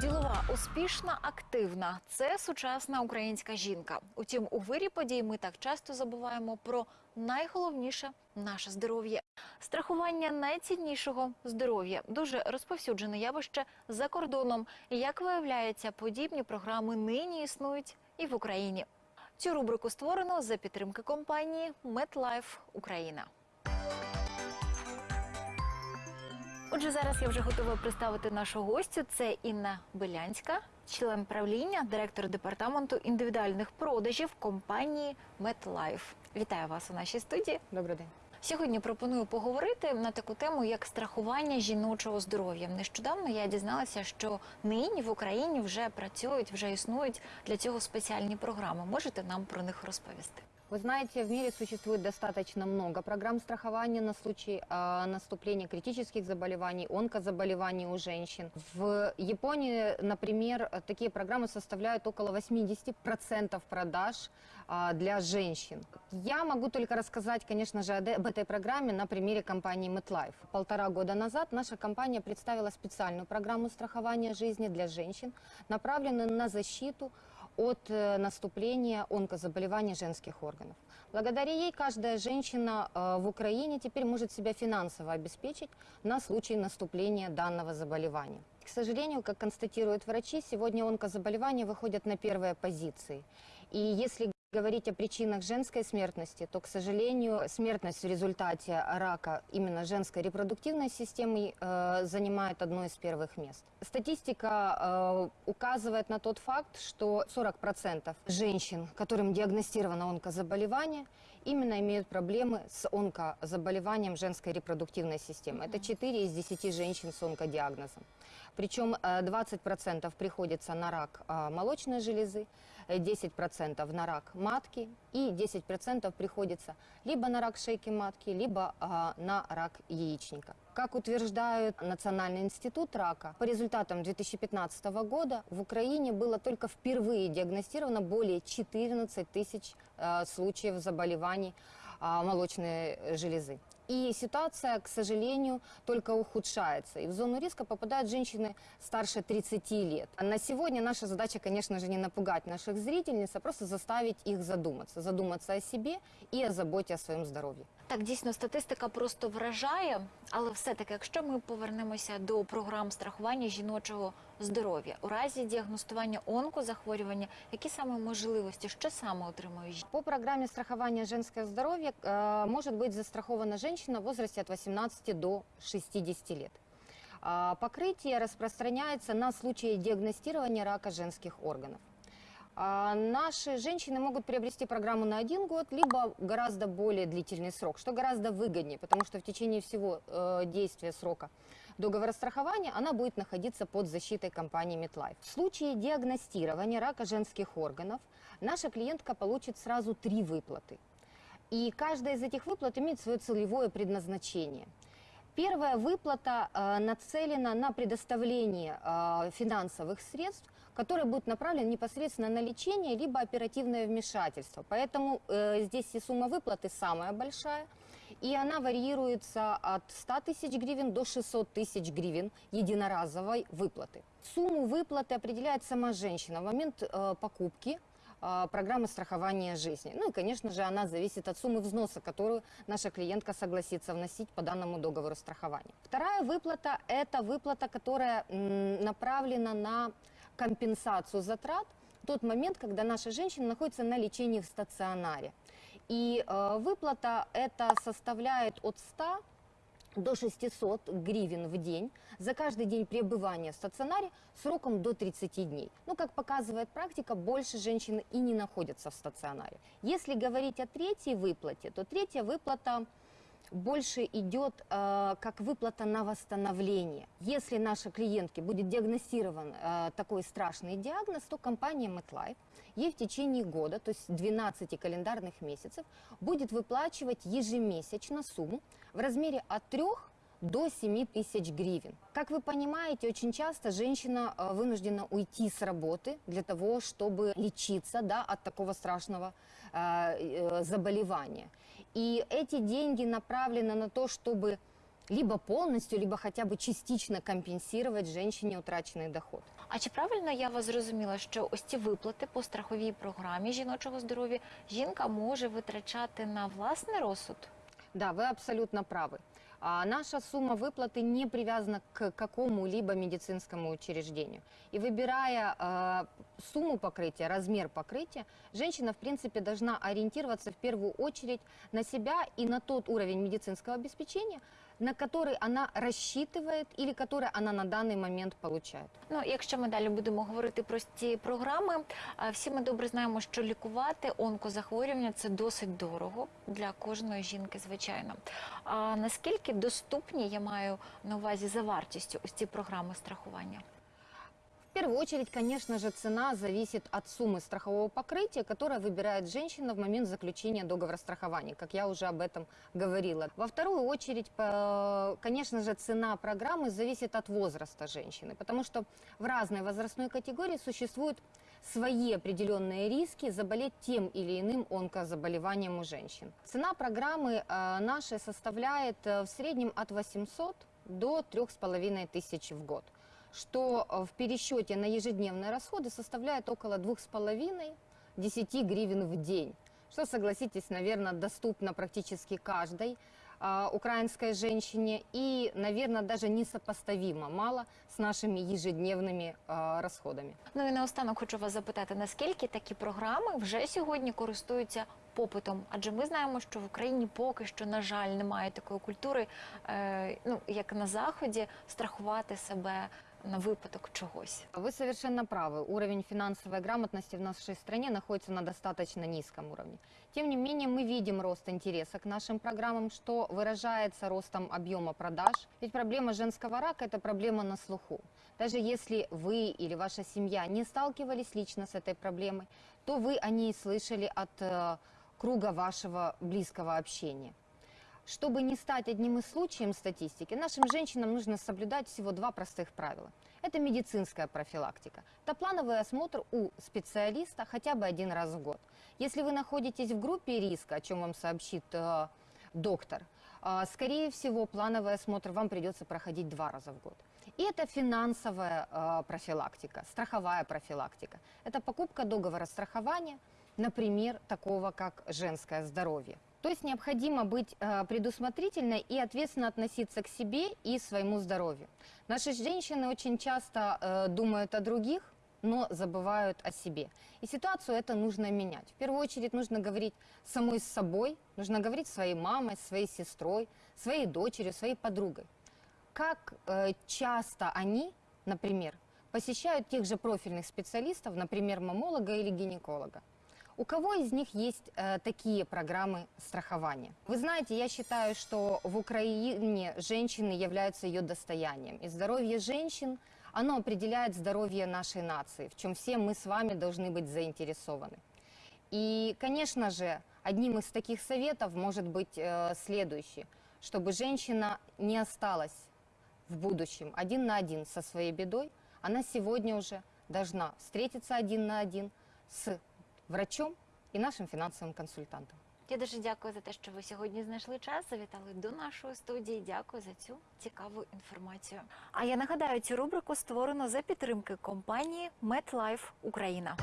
Ділова, успішна, активна це сучасна українська жінка. Утім, у вирі подій ми так часто забуваємо про найголовніше наше здоров'я. Страхування найціннішого здоров'я дуже розповсюджене явище за кордоном. Як виявляється, подібні програми нині існують і в Україні. Цю рубрику створено за підтримки компанії MedLife Україна. Отже, зараз я вже готова представити нашу гостю. Це Інна Белянська, член правління, директор департаменту індивідуальних продажів компанії MedLife. Вітаю вас у нашій студії. Добрий день. Сьогодні пропоную поговорити на таку тему, як страхування жіночого здоров'я. Нещодавно я дізналася, що нині в Україні вже працюють, вже існують для цього спеціальні програми. Можете нам про них розповісти? Вы знаете, в мире существует достаточно много программ страхования на случай а, наступления критических заболеваний, онкозаболеваний у женщин. В Японии, например, такие программы составляют около 80% продаж а, для женщин. Я могу только рассказать, конечно же, об этой программе на примере компании MetLife. Полтора года назад наша компания представила специальную программу страхования жизни для женщин, направленную на защиту от э, наступления онкозаболеваний женских органов. Благодаря ей каждая женщина э, в Украине теперь может себя финансово обеспечить на случай наступления данного заболевания. К сожалению, как констатируют врачи, сегодня онкозаболевания выходят на первые позиции. И если говорить о причинах женской смертности, то, к сожалению, смертность в результате рака именно женской репродуктивной системы э, занимает одно из первых мест. Статистика э, указывает на тот факт, что 40% женщин, которым диагностировано онкозаболевание, именно имеют проблемы с онкозаболеванием женской репродуктивной системы. Это 4 из 10 женщин с онкодиагнозом. Причем э, 20% приходится на рак э, молочной железы, 10% на рак матки и 10% приходится либо на рак шейки матки, либо а, на рак яичника. Как утверждает Национальный институт рака, по результатам 2015 года в Украине было только впервые диагностировано более 14 тысяч э, случаев заболеваний а, молочной железы. И ситуация, к сожалению, только ухудшается. И в зону риска попадают женщины старше 30 лет. А На сегодня наша задача, конечно же, не напугать наших зрительниц, а просто заставить их задуматься. Задуматься о себе и о заботе о своем здоровье. Так, дійсно, статистика просто вражає, але все-таки, якщо ми повернемося до програм страхування жіночого здоров'я, у разі діагностування онкозахворювання, які саме можливості, що саме отримує жінка? По программе страхования женского здоровья э, может быть застрахована женщина в возрасте от 18 до 60 лет. А, Покрытие распространяется на случаи диагностирования рака женских органов. А, Наши женщины могут приобрести программу на один год, либо гораздо более длительный срок, что гораздо выгоднее, потому что в течение всего э, действия срока договора страхования она будет находиться под защитой компании MetLife. В случае диагностирования рака женских органов наша клиентка получит сразу три выплаты. И каждая из этих выплат имеет свое целевое предназначение. Первая выплата э, нацелена на предоставление э, финансовых средств, которые будут направлены непосредственно на лечение либо оперативное вмешательство. Поэтому э, здесь и сумма выплаты самая большая, и она варьируется от 100 тысяч гривен до 600 тысяч гривен единоразовой выплаты. Сумму выплаты определяет сама женщина в момент э, покупки программы страхования жизни. Ну и, конечно же, она зависит от суммы взноса, которую наша клиентка согласится вносить по данному договору страхования. Вторая выплата – это выплата, которая направлена на компенсацию затрат в тот момент, когда наша женщина находится на лечении в стационаре. И э, выплата эта составляет от 100 до 600 гривен в день за каждый день пребывания в стационаре сроком до 30 дней. Ну, как показывает практика, больше женщины и не находятся в стационаре. Если говорить о третьей выплате, то третья выплата больше идет э, как выплата на восстановление. Если нашей клиентке будет диагностирован э, такой страшный диагноз, то компания MetLife ей в течение года, то есть 12 календарных месяцев, будет выплачивать ежемесячно сумму в размере от 3 до 7 тысяч гривен. Как вы понимаете, очень часто женщина э, вынуждена уйти с работы для того, чтобы лечиться да, от такого страшного э, э, заболевания. И эти деньги направлены на то, чтобы либо полностью, либо хотя бы частично компенсировать женщине утраченный доход. А чи правильно я вас зрозуміла, що ось ці виплати по страховій програмі жіночого здоров'я жінка може витрачати на власний розсуд? Да, вы абсолютно правы. А наша сумма выплаты не привязана к какому-либо медицинскому учреждению. И выбирая э, сумму покрытия, размер покрытия, женщина, в принципе, должна ориентироваться в первую очередь на себя и на тот уровень медицинского обеспечения, на который она рассчитывает или который она на данный момент получает. Ну, якщо ми далі будемо говорити про ці програми, а, всі ми добре знаємо, що лікувати онкозахворювання це досить дорого для кожної жінки, звичайно. А наскільки доступні я маю на увазі за вартістю ось ці програми страхування? В первую очередь, конечно же, цена зависит от суммы страхового покрытия, которое выбирает женщина в момент заключения договора страхования, как я уже об этом говорила. Во вторую очередь, конечно же, цена программы зависит от возраста женщины, потому что в разной возрастной категории существуют свои определенные риски заболеть тем или иным онкозаболеванием у женщин. Цена программы э, нашей составляет э, в среднем от 800 до 3500 тысяч в год что э, в пересчете на ежедневные расходы составляет около 2,5-10 гривен в день. Что, согласитесь, наверное, доступно практически каждой а, украинской женщине и, наверное, даже несопоставимо мало с нашими ежедневными а, расходами. Ну і наостанок хочу вас запитати, наскільки такі програми вже сьогодні користуються попитом? Адже ми знаємо, що в Україні поки що, на жаль, немає такої культури, е, ну як на заході, страхувати себе на випадок чогось. Вы совершенно правы. Уровень финансовой грамотности в нашей стране находится на достаточно низком уровне. Тем не менее, мы видим рост интереса к нашим программам, что выражается ростом объема продаж. Ведь проблема женского рака – это проблема на слуху. Даже если вы или ваша семья не сталкивались лично с этой проблемой, то вы о ней слышали от круга вашего близкого общения. Чтобы не стать одним из случаев статистики, нашим женщинам нужно соблюдать всего два простых правила. Это медицинская профилактика. Это плановый осмотр у специалиста хотя бы один раз в год. Если вы находитесь в группе риска, о чем вам сообщит э, доктор, э, скорее всего, плановый осмотр вам придется проходить два раза в год. И это финансовая э, профилактика, страховая профилактика. Это покупка договора страхования, например, такого как женское здоровье. То есть необходимо быть э, предусмотрительной и ответственно относиться к себе и своему здоровью. Наши женщины очень часто э, думают о других, но забывают о себе. И ситуацию это нужно менять. В первую очередь нужно говорить самой с собой, нужно говорить своей мамой, своей сестрой, своей дочерью, своей подругой. Как э, часто они, например, посещают тех же профильных специалистов, например, мамолога или гинеколога. У кого из них есть э, такие программы страхования? Вы знаете, я считаю, что в Украине женщины являются ее достоянием. И здоровье женщин, оно определяет здоровье нашей нации, в чем все мы с вами должны быть заинтересованы. И, конечно же, одним из таких советов может быть э, следующий, чтобы женщина не осталась в будущем один на один со своей бедой, она сегодня уже должна встретиться один на один с врачом і нашим фінансовим консультантом. Я дуже дякую за те, що ви сьогодні знайшли час, завітали до нашої студії. Дякую за цю цікаву інформацію. А я нагадаю, цю рубрику створено за підтримки компанії MetLife Україна.